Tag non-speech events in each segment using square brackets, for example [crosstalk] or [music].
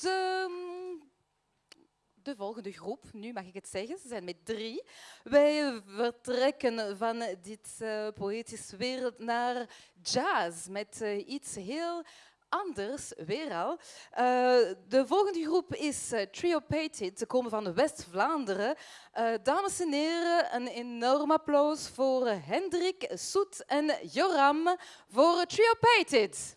de, de volgende groep. Nu mag ik het zeggen, ze zijn met drie. Wij vertrekken van dit uh, poëtische wereld naar jazz met uh, iets heel anders, weer al. Uh, de volgende groep is Trio Pated. Ze komen van West-Vlaanderen. Dames en heren, een enorm applaus voor Hendrik, Soet en Joram voor Trio Pated.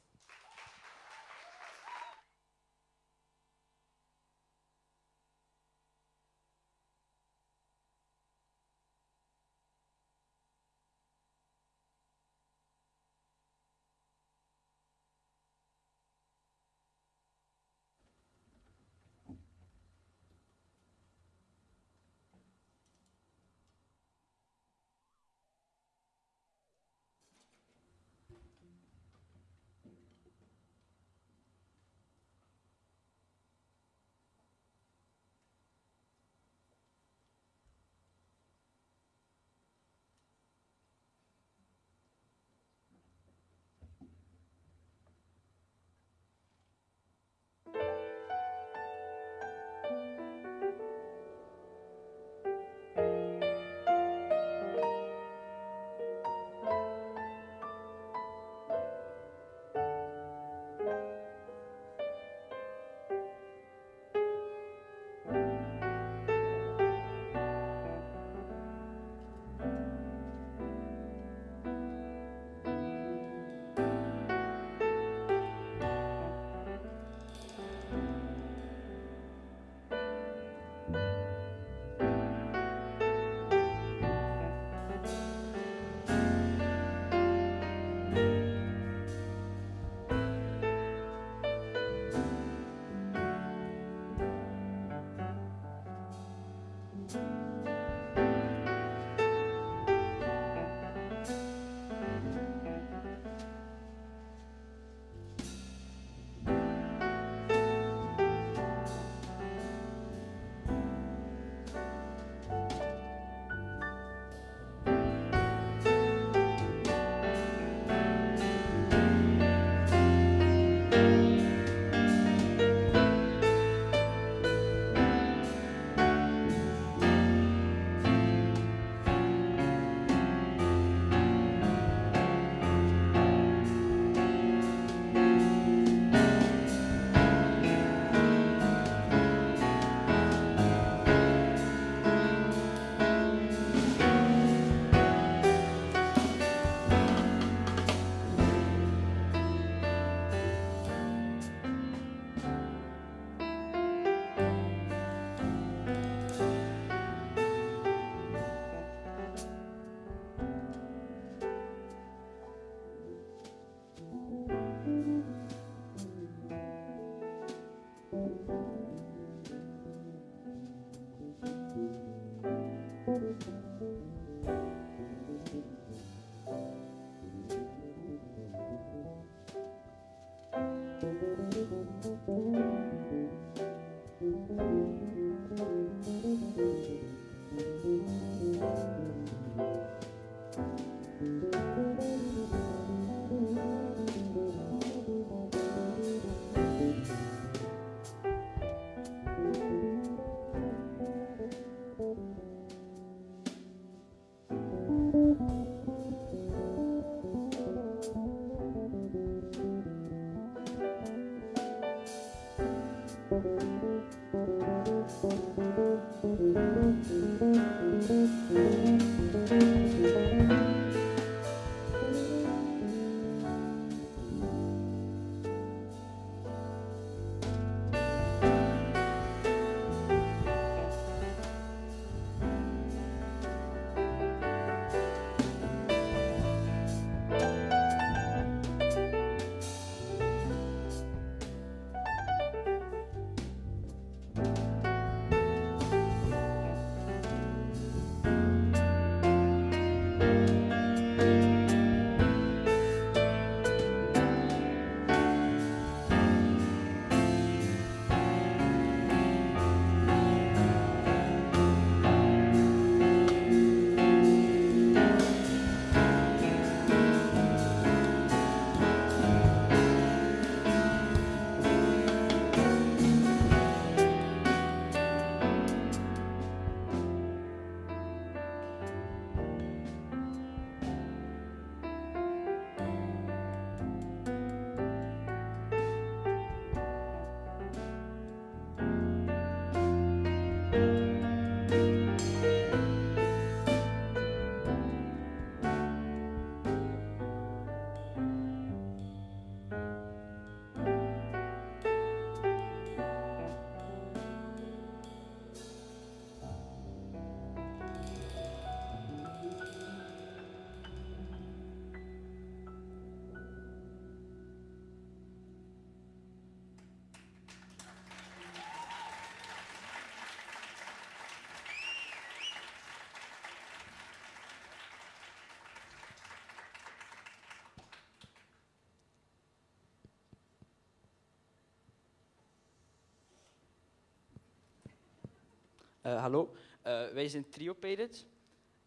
Uh, hallo, uh, wij zijn Triopated.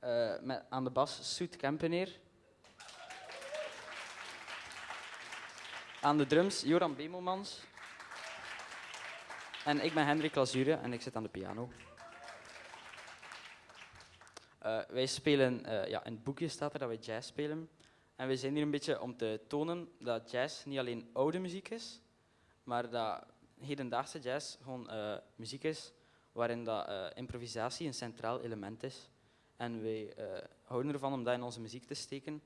Uh, met aan de bas Soet Kempeneer. Aan de drums Joran Bemelmans. En ik ben Hendrik Lazure en ik zit aan de piano. Wij spelen, ja, in het boekje staat er dat wij jazz spelen. En we zijn hier een beetje om te tonen dat jazz niet alleen oude muziek is, maar dat hedendaagse jazz gewoon muziek is waarin dat, improvisatie een centraal element is. En wij houden ervan om dat in onze muziek te steken,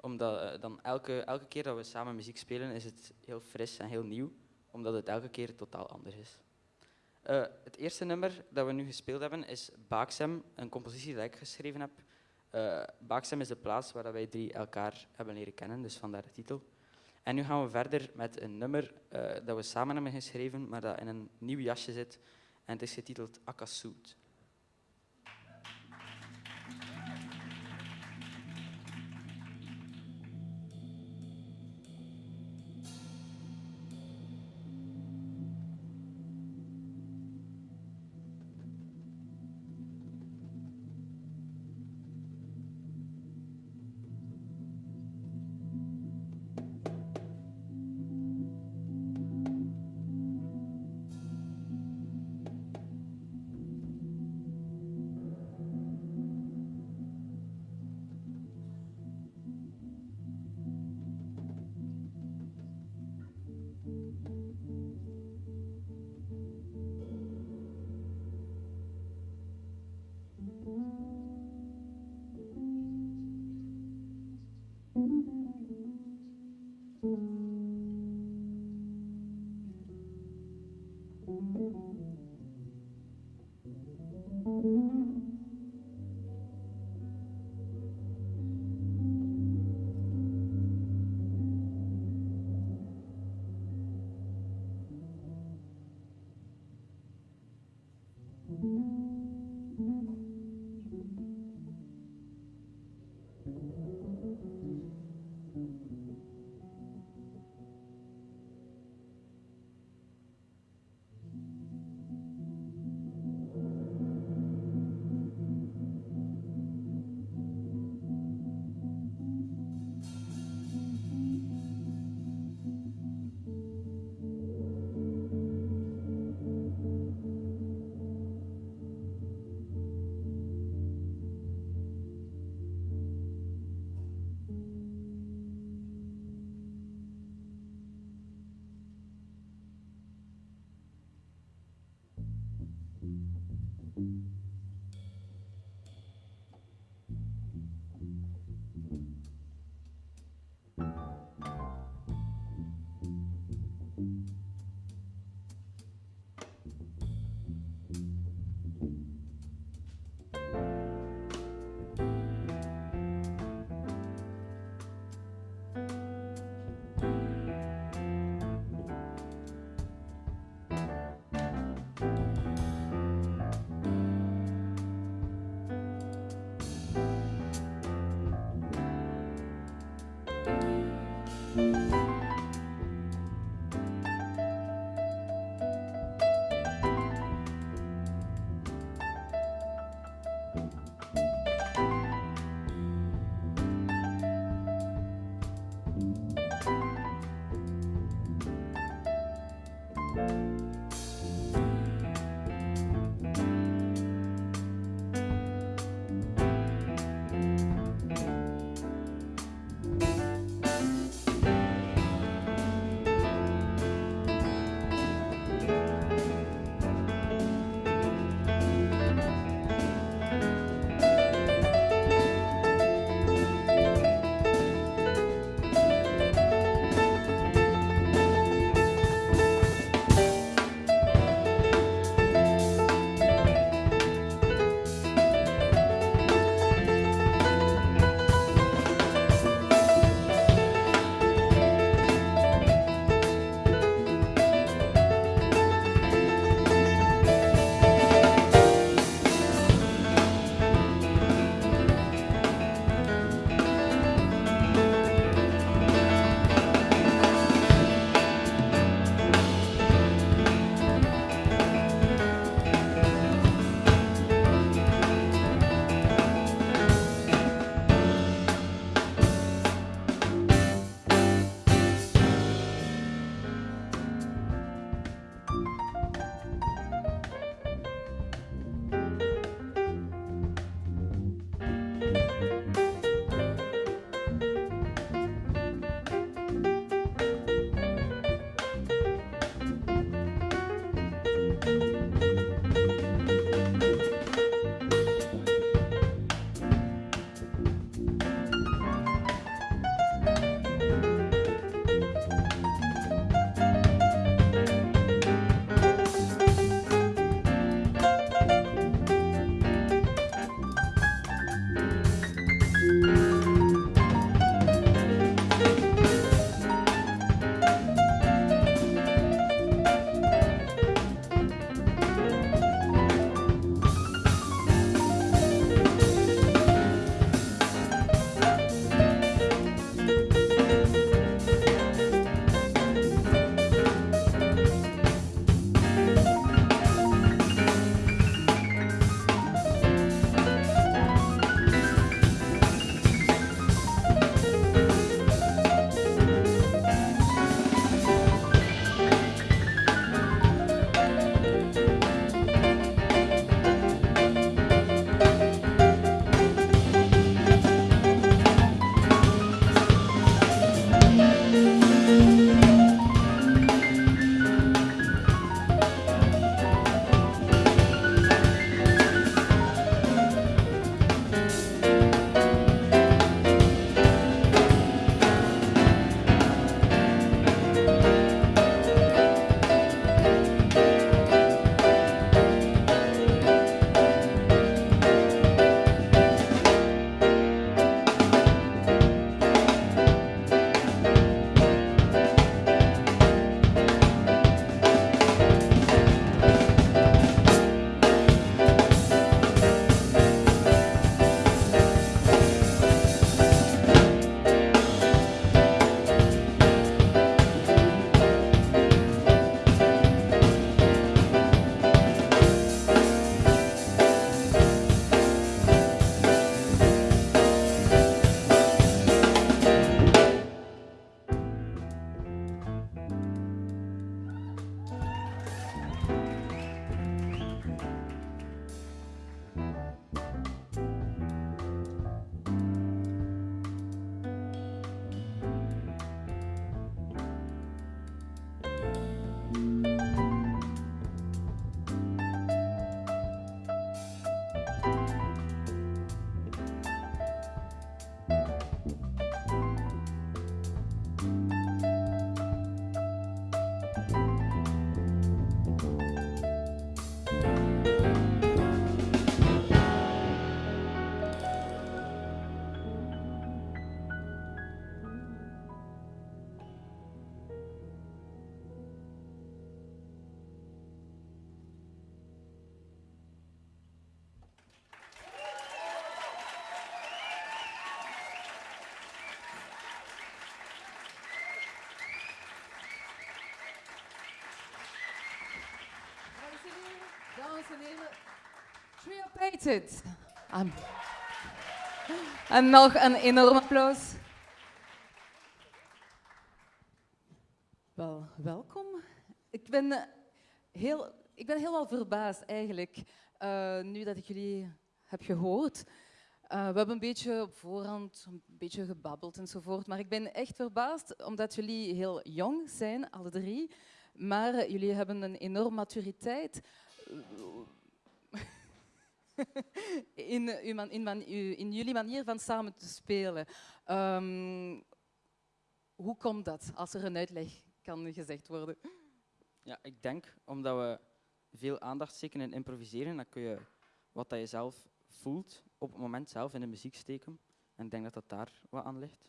omdat dan elke, elke keer dat we samen muziek spelen is het heel fris en heel nieuw, omdat het elke keer totaal anders is. Het eerste nummer dat we nu gespeeld hebben is Baaksem, een compositie die ik geschreven heb. Baaksem is de plaats waar wij drie elkaar hebben leren kennen, dus vandaar de titel. En nu gaan we verder met een nummer dat we samen hebben geschreven, maar dat in een nieuw jasje zit. En het is getiteld Akasuut. Dames en heren, Triopated. Um, en nog een enorm applaus. Wel, welkom. Ik ben, eh, heel, ik ben helemaal verbaasd eigenlijk, uh, nu dat ik jullie heb gehoord. Uh, we hebben een beetje op voorhand een beetje gebabbeld enzovoort, maar ik ben echt verbaasd omdat jullie heel jong zijn, alle drie, maar jullie hebben een enorme maturiteit [laughs] in, in, in, in, jullie manier van samen te spelen. Um, hoe komt dat, als er een uitleg kan gezegd worden? Ja, ik denk omdat we veel aandacht steken in improviseren, dan kun je wat dat je zelf voelt op het moment zelf in de muziek steken. En ik denk dat dat daar wat aan ligt.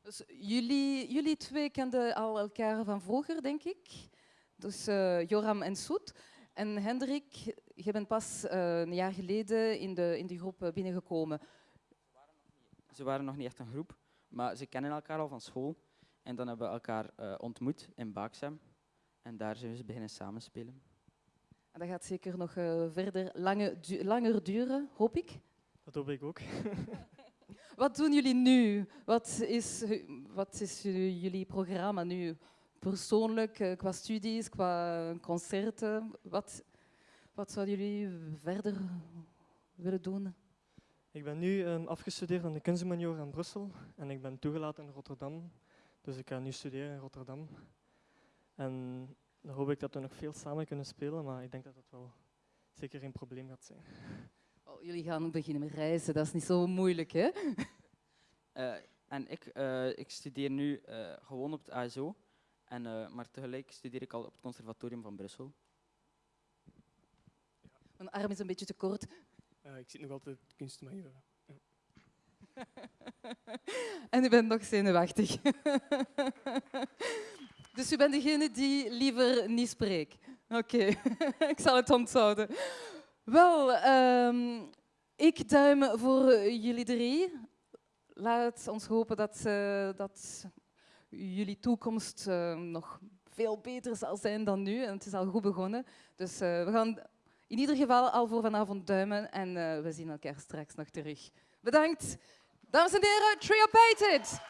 Dus jullie, jullie twee kenden al elkaar van vroeger, denk ik. Dus uh, Joram en Soet. En Hendrik, je bent pas uh, een jaar geleden in de, in die groep eh, binnengekomen. Ze waren nog niet echt een groep, maar ze kennen elkaar al van school. En dan hebben we elkaar uh, ontmoet in Baaksem. En daar zijn we beginnen samenspelen. En dat gaat zeker nog uh, verder lange, du langer duren, hoop ik. Dat hoop ik ook. [laughs] wat doen jullie nu? Wat is, wat is jullie programma nu? Persoonlijk, eh, qua studies, qua concerten? Wat, wat zouden jullie verder willen doen? Ik ben nu um, afgestudeerd aan de kunstmajor in Brussel en ik ben toegelaten in Rotterdam. Dus ik ga nu studeren in Rotterdam. En dan hoop ik dat we nog veel samen kunnen spelen, maar ik denk dat dat wel zeker geen probleem gaat zijn. Oh, jullie gaan beginnen met reizen, dat is niet zo moeilijk, hè? Uh, en ik, uh, ik studeer nu uh, gewoon op het ASO. En, uh, maar tegelijk studeer ik al op het Conservatorium van Brussel. Mijn arm is een beetje te kort. Uh, ik zit nog altijd kunstmajor. Ja. [laughs] en u bent nog zenuwachtig. [laughs] dus u bent degene die liever niet spreekt. Oké, okay. [laughs] ik zal het onthouden. Wel, um, ik duim voor jullie drie. Laat ons hopen dat, uh, dat jullie toekomst uh, nog veel beter zal zijn dan nu. En het is al goed begonnen. Dus uh, we gaan in ieder geval al voor vanavond duimen en uh, we zien elkaar straks nog terug. Bedankt. Dames en heren, Trio Pated!